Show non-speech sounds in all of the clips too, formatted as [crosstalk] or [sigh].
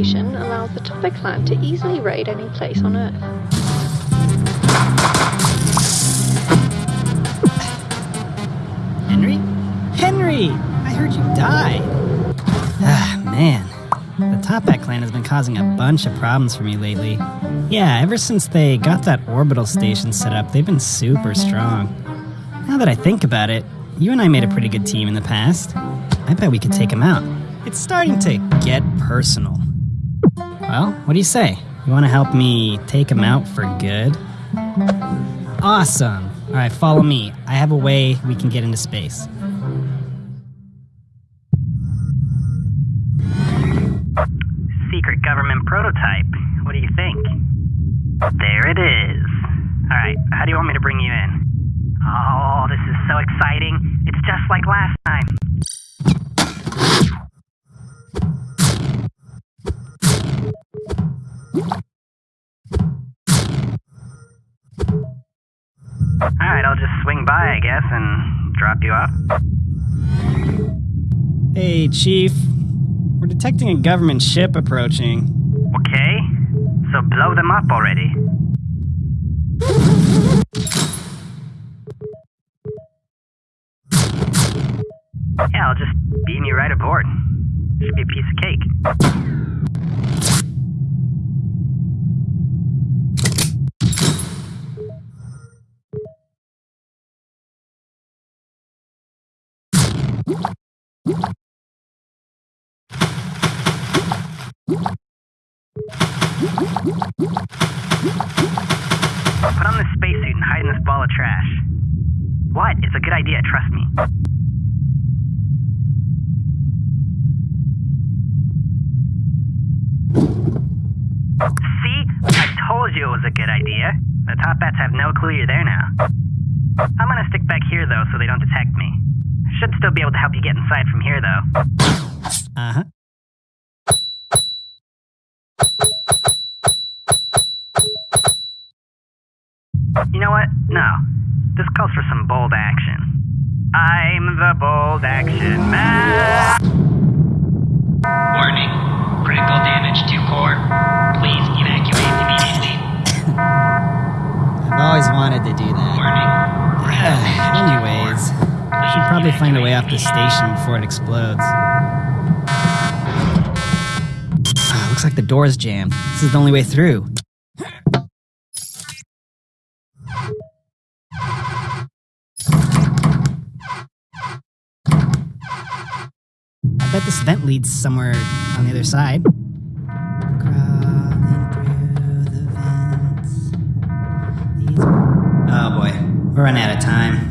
Allows the Toppat clan to easily raid any place on Earth. Henry? Henry! I heard you died. Ah, man. The Toppat clan has been causing a bunch of problems for me lately. Yeah, ever since they got that orbital station set up, they've been super strong. Now that I think about it, you and I made a pretty good team in the past. I bet we could take them out. It's starting to get personal. Well, what do you say? You want to help me take them out for good? Awesome. All right, follow me. I have a way we can get into space. Alright, I'll just swing by, I guess, and drop you off. Hey, Chief. We're detecting a government ship approaching. Okay? So blow them up already. Yeah, I'll just beam you right aboard. Should be a piece of cake. Put on this spacesuit and hide in this ball of trash. What? It's a good idea, trust me. See? I told you it was a good idea. The Toppats have no clue you're there now. I'm gonna stick back here though so they don't detect me. Should still be able to help you get inside from here though. Uh huh. You know what? No. This calls for some bold action. I'm the bold action man. Warning. Critical damage to core. Wanted to do that. Warning. Critical damage to Anyways. I should probably find a way off the station before it explodes. [sighs] Ah, looks like the door's jammed. This is the only way through. I bet this vent leads somewhere on the other side. We're running out of time.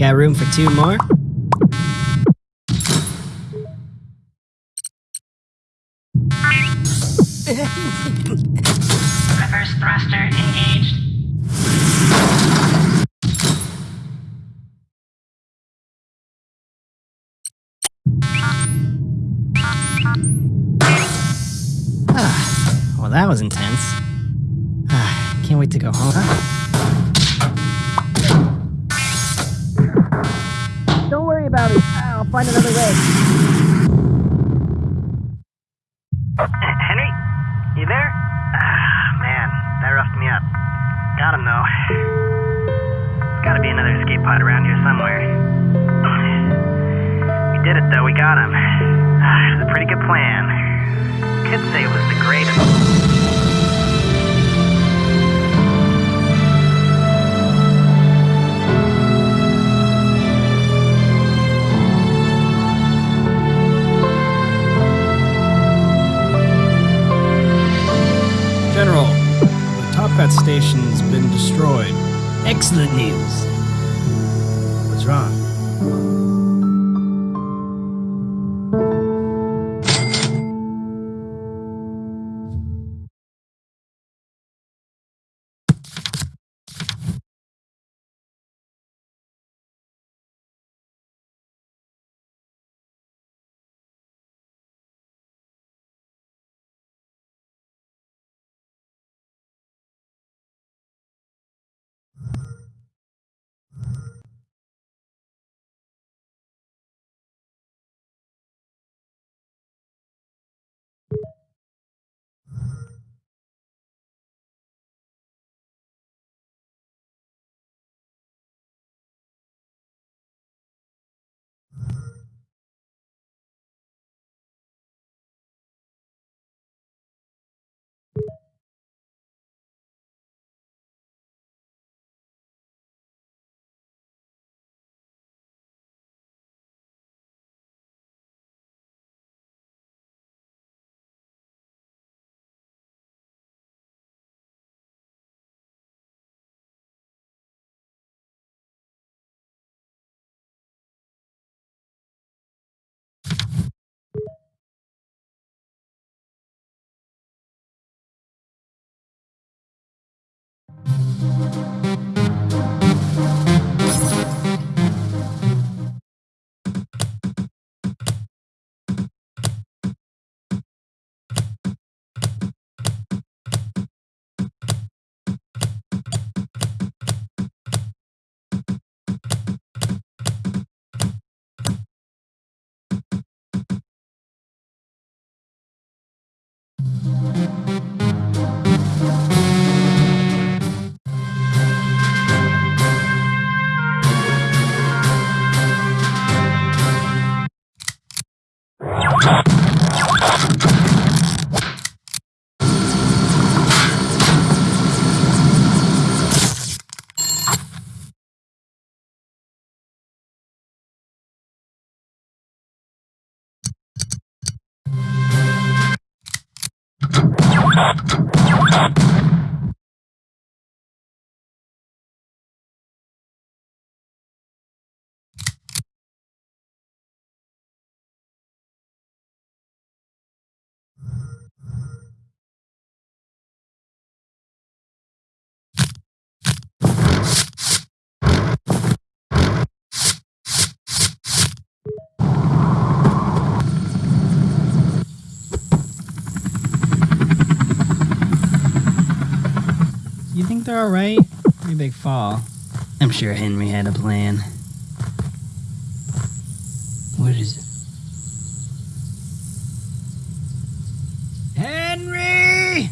Got room for two more? Reverse thruster engaged. Ah, well, that was intense. Ah, can't wait to go home. Find another way. Henry, you there? Ah, man, that roughed me up. Got him though. There's gotta be another escape pod around here somewhere. We did it though, we got him. Ah, it was a pretty good plan. Could say it was the greatest. The Toppat station's been destroyed. Excellent news. What's wrong? You think they're alright? [laughs] Pretty big fall. I'm sure Henry had a plan. What is it? Henry!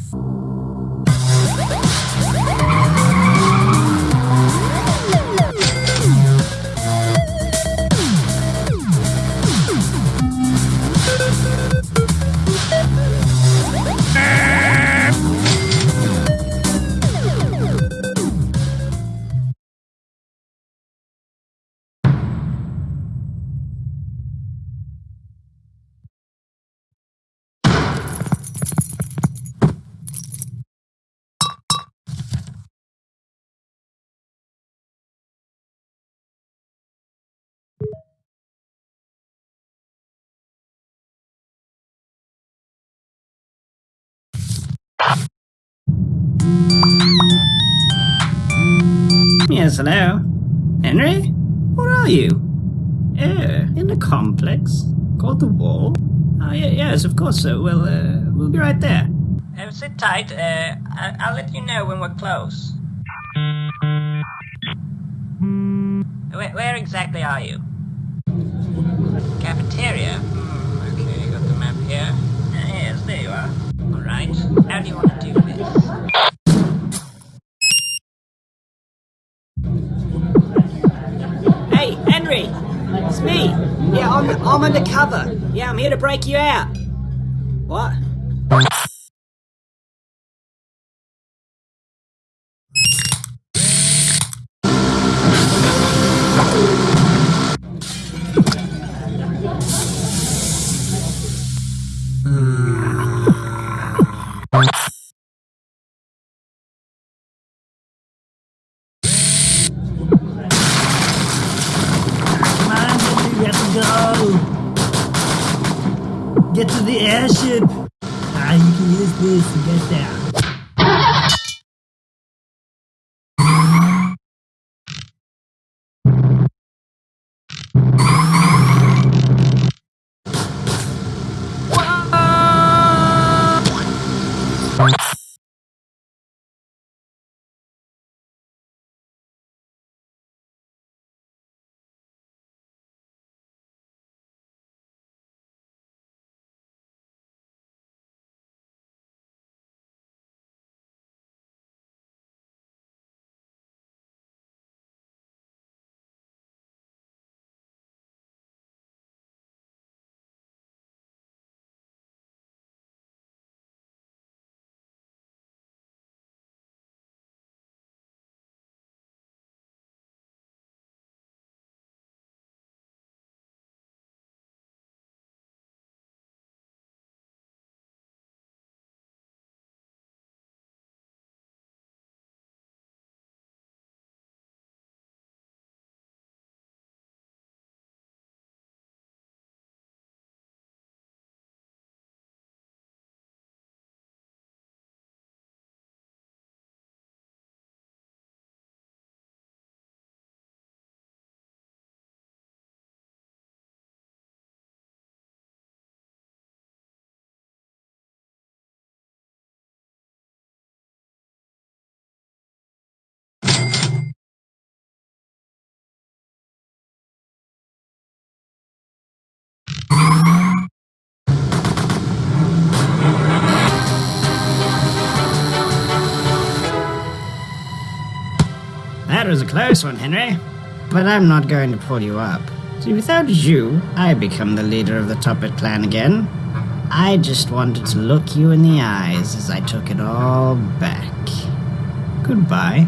Yes, hello? Henry? Where are you? Oh, in the complex? Called the wall? Oh, yeah, yes, of course, sir. We'll, uh, we'll be right there. Uh, sit tight. Uh, I- I'll let you know when we're close. Where, where exactly are you? Cafeteria? Hmm, okay, got the map here. Uh, yes, there you are. Alright, how do you want to Henry! It's me! Yeah, I'm, I'm undercover. Yeah, I'm here to break you out. What? Get to the airship. Ah, you can use this to get there. That was a close one, Henry. But I'm not going to pull you up. See, without you, I become the leader of the Toppat clan again. I just wanted to look you in the eyes as I took it all back. Goodbye.